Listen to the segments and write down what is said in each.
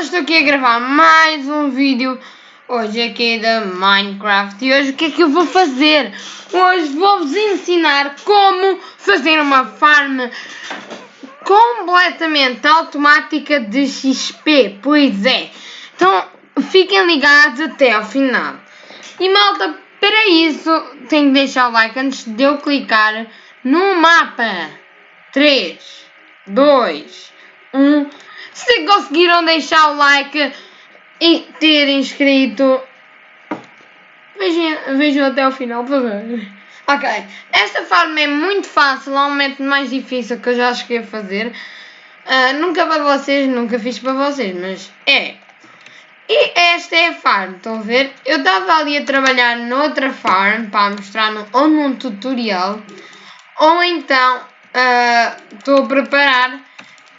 Malta, estou aqui a gravar mais um vídeo hoje aqui da Minecraft e hoje o que é que eu vou fazer? Hoje vou-vos ensinar como fazer uma farm completamente automática de XP, pois é. Então fiquem ligados até ao final. E malta, para isso tenho que deixar o like antes de eu clicar no mapa. 3, 2, 1 se conseguiram deixar o like e ter inscrito, vejam, vejam até o final, por favor. Ok, esta forma é muito fácil, é um método mais difícil que eu já cheguei a fazer. Uh, nunca para vocês, nunca fiz para vocês, mas é. E esta é a farm, estão a ver? Eu estava ali a trabalhar noutra farm para mostrar no, ou num tutorial, ou então ah, estou uh, a preparar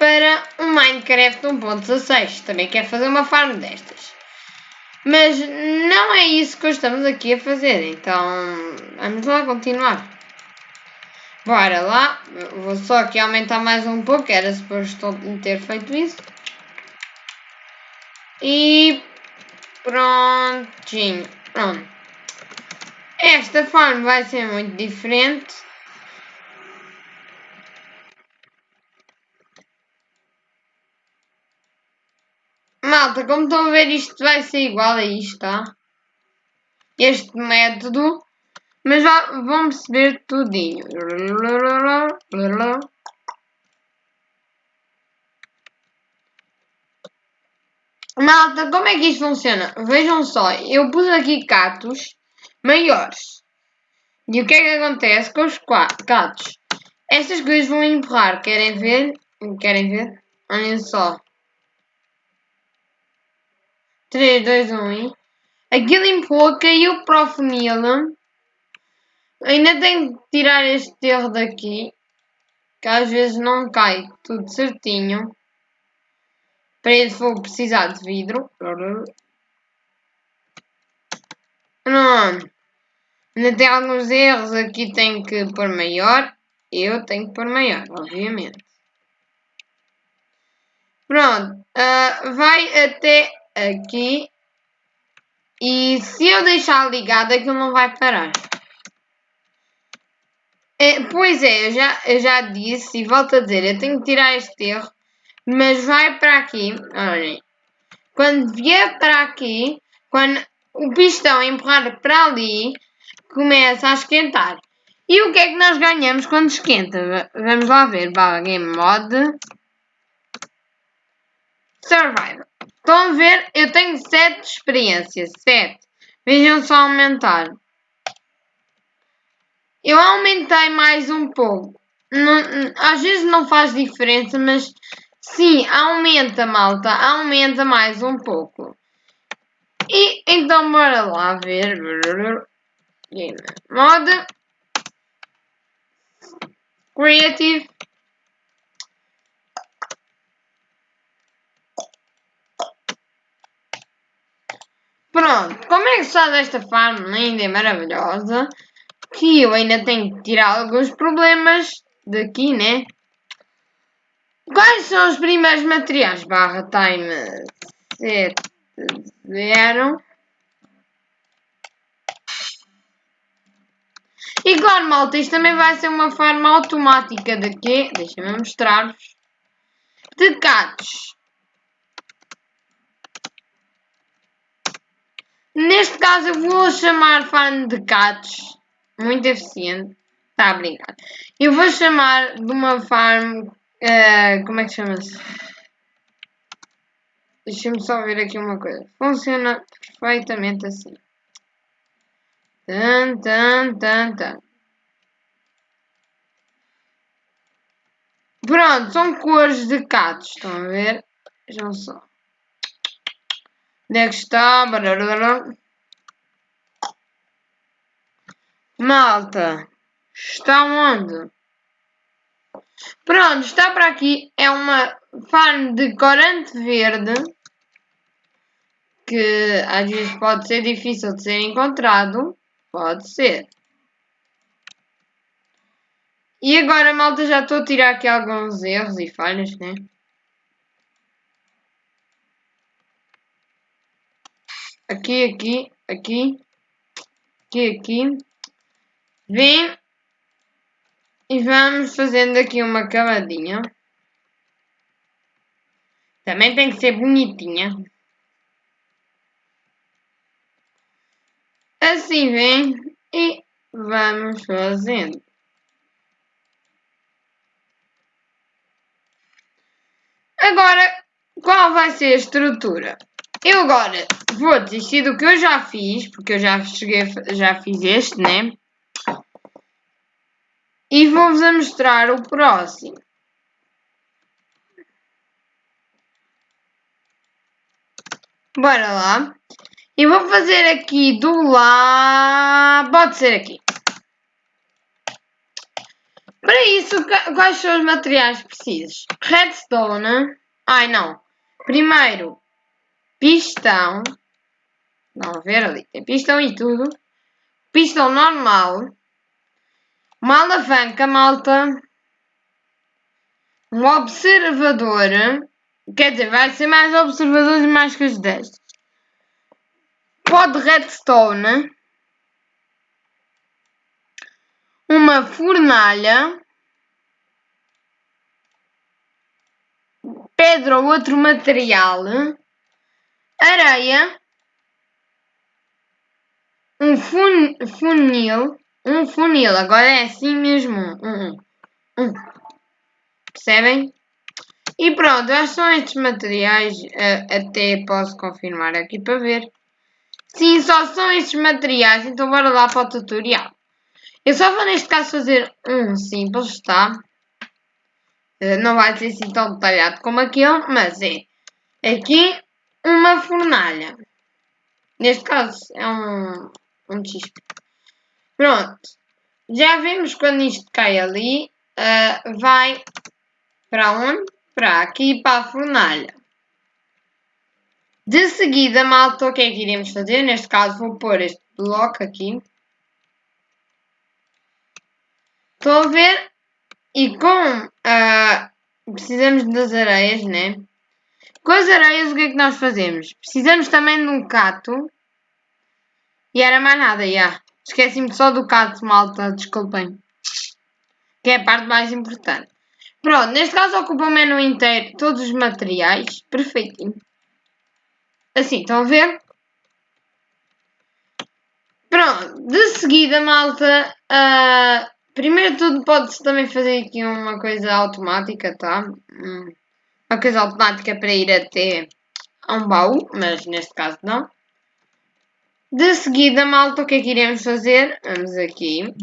para um Minecraft 1.16. Também quer fazer uma farm destas. Mas não é isso que estamos aqui a fazer. Então, vamos lá continuar. Bora lá. Vou só aqui aumentar mais um pouco. Era suposto ter feito isso. E prontinho. Pronto. Esta farm vai ser muito diferente. Malta, como estão a ver, isto vai ser igual a isto, tá? Este método. Mas vão perceber tudinho. Malta, como é que isto funciona? Vejam só, eu pus aqui catos maiores. E o que é que acontece com os catos? Estas coisas vão empurrar. Querem ver? Querem ver? Olhem só. 3, 2, 1 e... Aquilo empurrou, caiu para o funil. Ainda tenho que tirar este erro daqui. Que às vezes não cai tudo certinho. Para isso vou precisar de vidro. Não. Ainda tem alguns erros. Aqui tenho que pôr maior. Eu tenho que pôr maior, obviamente. Pronto. Uh, vai até aqui. E se eu deixar ligado, aquilo não vai parar. É, pois é, eu já, eu já disse e volto a dizer, eu tenho que tirar este erro, mas vai para aqui, olhem. Quando vier para aqui, quando o pistão empurrar para ali, começa a esquentar. E o que é que nós ganhamos quando esquenta? Vamos lá ver, Bala Game Mod. Survival. Estão a ver? Eu tenho 7 experiências. 7. Vejam só aumentar. Eu aumentei mais um pouco. Não, às vezes não faz diferença, mas sim, aumenta, malta. Aumenta mais um pouco. E então bora lá ver. Game Mode. Creative. Pronto, como é que está desta farm linda e maravilhosa? Que eu ainda tenho que tirar alguns problemas daqui, né? Quais são os primeiros materiais? Barra time 70. E claro, malta, isto também vai ser uma forma automática de quê? Deixa-me mostrar-vos. De gatos. Neste caso eu vou chamar fan de gatos. Muito eficiente. Está a brincar. Eu vou chamar de uma farm. Uh, como é que chama-se? Deixa-me só ver aqui uma coisa. Funciona perfeitamente assim. Tan, tan, tan, tan. Pronto, são cores de gatos. Estão a ver? Vejam só. Onde é? Malta. Está onde? Pronto, está para aqui. É uma farm de corante verde. Que às vezes pode ser difícil de ser encontrado. Pode ser. E agora, malta, já estou a tirar aqui alguns erros e falhas, né? Aqui, aqui, aqui, aqui, aqui. Vem e vamos fazendo aqui uma camadinha. Também tem que ser bonitinha. Assim vem e vamos fazendo. Agora, qual vai ser a estrutura? Eu agora vou desistir do que eu já fiz, porque eu já cheguei, já fiz este, né? E vou-vos mostrar o próximo. Bora lá. E vou fazer aqui do lá. Pode ser aqui. Para isso, quais são os materiais precisos? Redstone. Ai, não. Primeiro, pistão. Não, ver ali. Tem pistão e tudo. Pistão normal. Uma alavanca, malta. Um observador. Quer dizer, vai ser mais observadores mais que os destes. Pó de redstone uma fornalha, pedra ou outro material, areia, um fun funil, um funil, agora é assim mesmo, um, um. percebem? E pronto, acho são estes materiais, uh, até posso confirmar aqui para ver. Sim, só são estes materiais, então bora lá para o tutorial. Eu só vou neste caso fazer um simples, tá? Eh, não vai ser assim tão detalhado como aquele, mas é aqui uma fornalha. Neste caso é um, um XP. Pronto. Já vimos quando isto cai ali, uh, vai para onde? Para aqui, para a fornalha. De seguida, malta, o que é que iremos fazer? Neste caso vou pôr este bloco aqui. Estão a ver? E com. Uh, precisamos das areias, né? Com as areias, o que é que nós fazemos? Precisamos também de um cato. E era mais nada, já. Esqueci-me só do cato, malta, desculpem. Que é a parte mais importante. Pronto, neste caso ocupa o menu inteiro, todos os materiais. Perfeitinho. Assim, estão a ver? Pronto, de seguida, malta, uh, Primeiro tudo pode-se também fazer aqui uma coisa automática, tá? Hum, uma coisa automática para ir até a um baú, mas neste caso não. De seguida, malta, o que é que iremos fazer? Vamos aqui.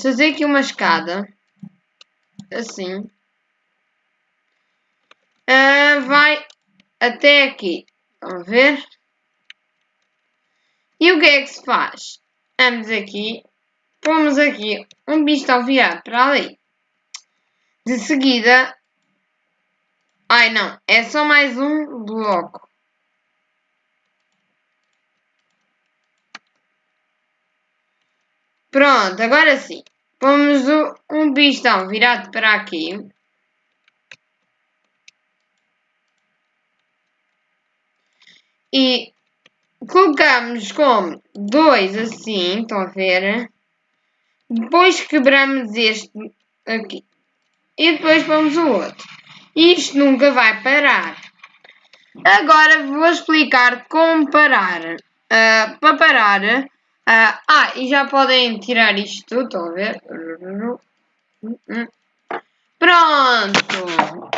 fazer aqui uma escada. Assim. Uh, vai até aqui. A ver? E o que é que se faz? Vamos aqui pomos aqui um pistão virado para ali. De seguida, ai não, é só mais um bloco. Pronto, agora sim. Pomos um pistão virado para aqui. E colocamos como dois assim, estão a ver? Depois quebramos este aqui. E depois vamos o outro. Isto nunca vai parar. Agora vou explicar como parar. Uh, para parar. Uh, ah, e já podem tirar isto tudo, estão a ver? Pronto!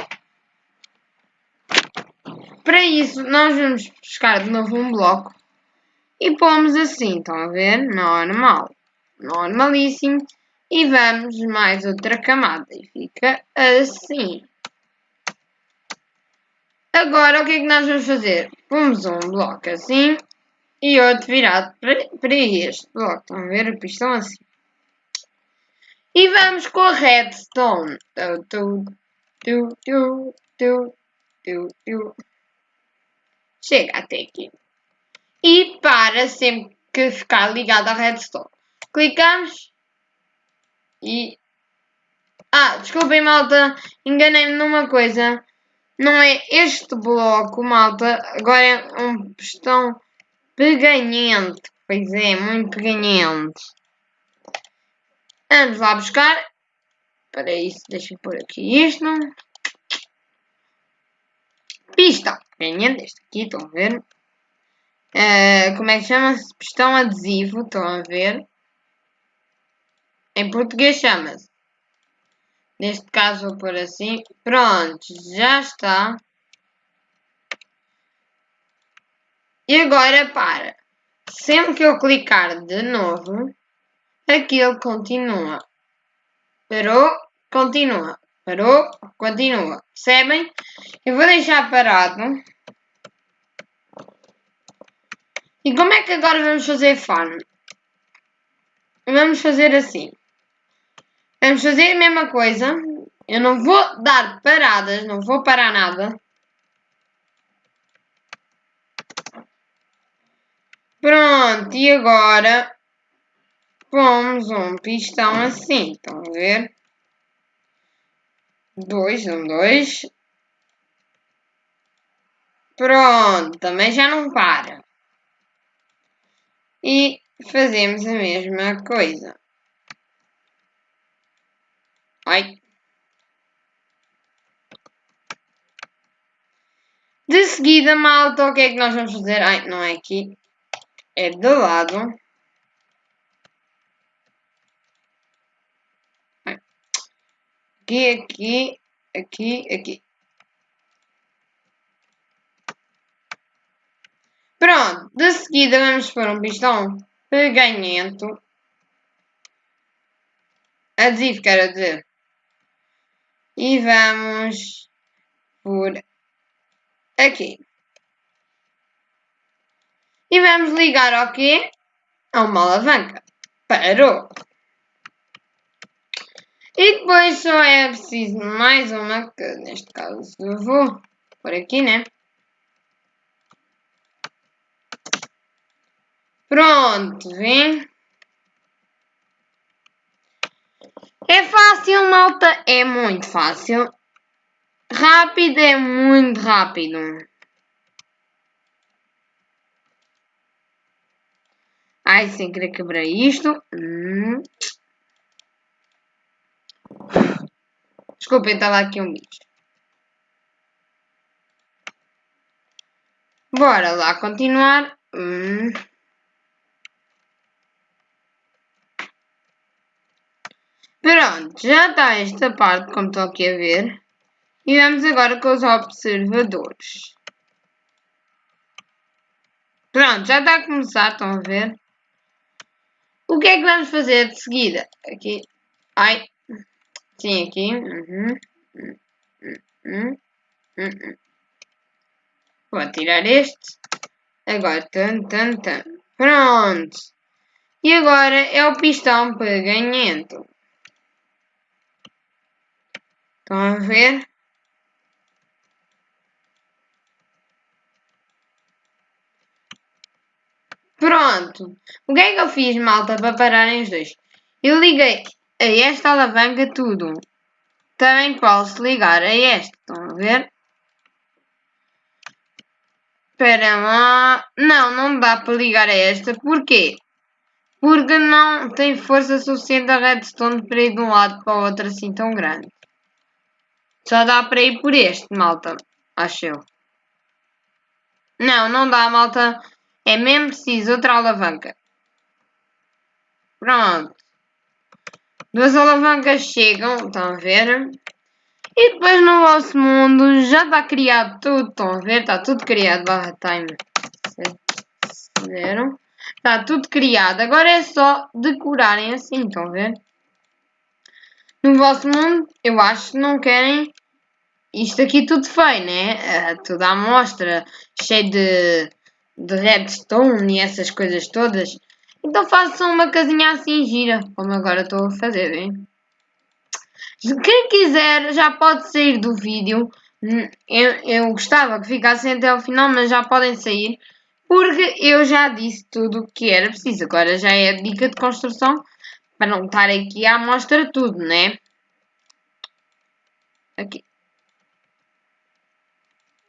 Para isso, nós vamos buscar de novo um bloco e pomos assim, estão a ver? Normal normalíssimo. E vamos mais outra camada e fica assim. Agora o que é que nós vamos fazer? Pomos um bloco assim e outro virado para, este bloco. Estão a ver? o pistão assim. E vamos com a redstone. Tu, tu, tu, tu, tu, tu. Chega até aqui. E para sempre que ficar ligado à redstone. Clicamos. E... Ah, desculpem, malta. Enganei-me numa coisa. Não é este bloco, malta. Agora é um pistão peganhente. Pois é, muito peganhente. Vamos lá buscar. Para isso, deixa eu pôr aqui isto. Pistão. Peganhente, este aqui, estão a ver? Uh, como é que chama-se? Pistão adesivo, estão a ver? Em português chama-se. Neste caso vou pôr assim. Pronto, já está. E agora para. Sempre que eu clicar de novo, aquilo continua. Parou, continua. Parou, continua. Percebem? Eu vou deixar parado. E como é que agora vamos fazer farm? Vamos fazer assim. Vamos fazer a mesma coisa. Eu não vou dar paradas, não vou parar nada. Pronto, e agora pomos um pistão assim, estão a ver? Dois, um, dois. Pronto, também já não para. E fazemos a mesma coisa. Ai. De seguida, malta, o que é que nós vamos fazer? Ai, não é aqui. É do lado. Aqui, aqui, aqui, aqui. Pronto, de seguida vamos pôr um pistão peganhento. Adesivo, quero dizer. E vamos por aqui. E vamos ligar ao quê? A uma alavanca. Parou. E depois só é preciso mais uma, que neste caso eu vou por aqui, né? Pronto, vem. É fácil, malta? É muito fácil. Rápido é muito rápido. Ai, sem querer quebrar isto. Hum. Desculpem, estava aqui um bicho. Bora lá continuar. Hum. Pronto, já está esta parte, como estou aqui a ver. E vamos agora com os observadores. Pronto, já está a começar, estão a ver? O que é que vamos fazer de seguida? Aqui. Ai. Sim, aqui. Uhum. Uhum. Uhum. Vou tirar este. Agora, tan, tan, tan. Pronto. E agora é o pistão peganhento. Estão a ver? Pronto. O que é que eu fiz, malta, para pararem os dois? Eu liguei a esta alavanca tudo. Também posso ligar a esta. Estão a ver? Espera lá. Não, não dá para ligar a esta. Porquê? Porque não tem força suficiente a redstone para ir de um lado para o outro assim tão grande. Só dá para ir por este, malta. Acho eu. Não, não dá, malta. É mesmo preciso outra alavanca. Pronto. Duas alavancas chegam, estão a ver? E depois no vosso mundo já está criado tudo, estão a ver? Está tudo criado, barra time. Está tudo criado. Agora é só decorarem assim, estão a ver? No vosso mundo, eu acho que não querem isto aqui tudo feio, né? Uh, tudo à mostra, cheio de de redstone e essas coisas todas. Então façam uma casinha assim gira, como agora estou a fazer, hein? Quem quiser já pode sair do vídeo. Eu, eu gostava que ficassem até ao final, mas já podem sair. Porque eu já disse tudo o que era preciso. Agora já é a dica de construção. Para não estar aqui a mostrar tudo, né? Aqui.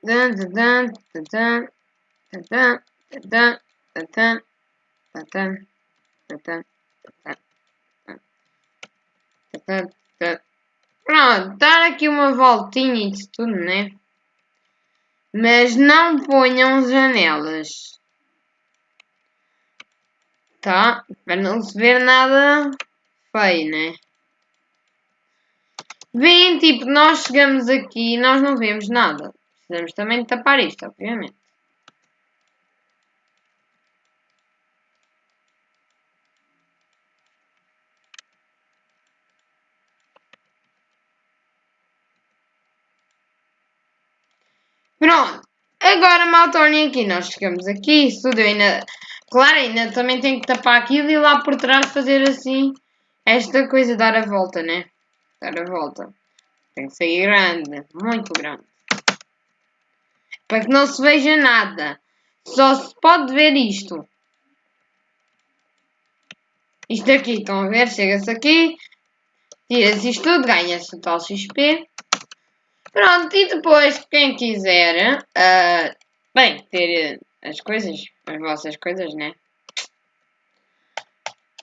Dan, dan, dan, dan. Tatã, tatã, tatã, tatã, tatã, tatã. Pronto, dar aqui uma voltinha e tudo, né? Mas não ponham janelas. Tá? Para não se ver nada feio, né? Vêem, tipo, nós chegamos aqui e nós não vemos nada. Precisamos também de tapar isto, obviamente. Pronto. Agora, maltornem aqui. Nós chegamos aqui. Isso tudo ainda... Claro, ainda também tem que tapar aquilo e lá por trás fazer assim... Esta coisa, dar a volta, né? Dar a volta. Tem que sair grande. Muito grande. Para que não se veja nada. Só se pode ver isto. Isto aqui, estão a ver? Chega-se aqui. Tira-se isto tudo. Ganha-se o tal XP. Pronto, e depois, quem quiser, uh, bem, ter as coisas, as vossas coisas, né?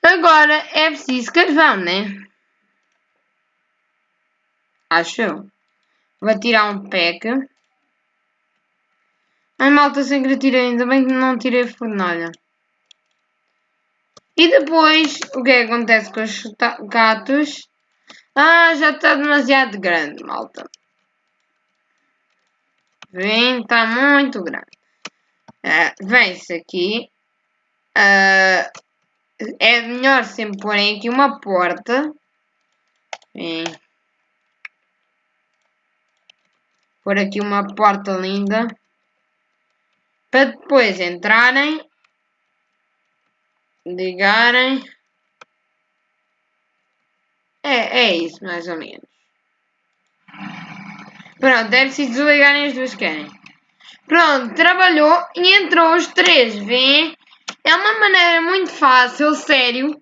Agora é preciso carvão, né? Acho eu. Vou tirar um pack. Ai, malta, sem que tirei. Ainda bem que não tirei a fornalha. E depois, o que é que acontece com os gatos? Ah, já está demasiado grande, malta. Vem, está muito grande. Vem-se aqui. Uh, é melhor sempre porem aqui uma porta. Pôr aqui uma porta linda. Para depois entrarem. Ligarem. É, é isso, mais ou menos. Pronto, deve-se desligarem as duas querem. Pronto, trabalhou e entrou os três, vêem? É uma maneira muito fácil, sério.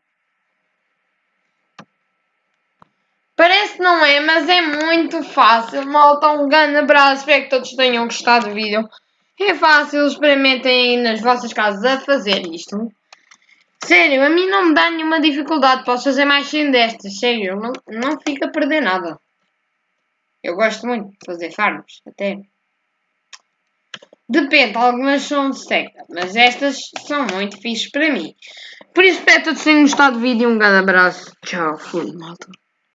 Parece que não é, mas é muito fácil. Malta, um grande abraço. Espero que todos tenham gostado do vídeo. É fácil, experimentem nas vossas casas a fazer isto. Sério, a mim não me dá nenhuma dificuldade. Posso fazer mais 100 destas. Sério, não, não fica a perder nada. Eu gosto muito de fazer farms, até. Depende, algumas são de seca, mas estas são muito fixes para mim. Por isso espero que todos tenham gostado do vídeo. Um grande abraço. Tchau, fui, malta.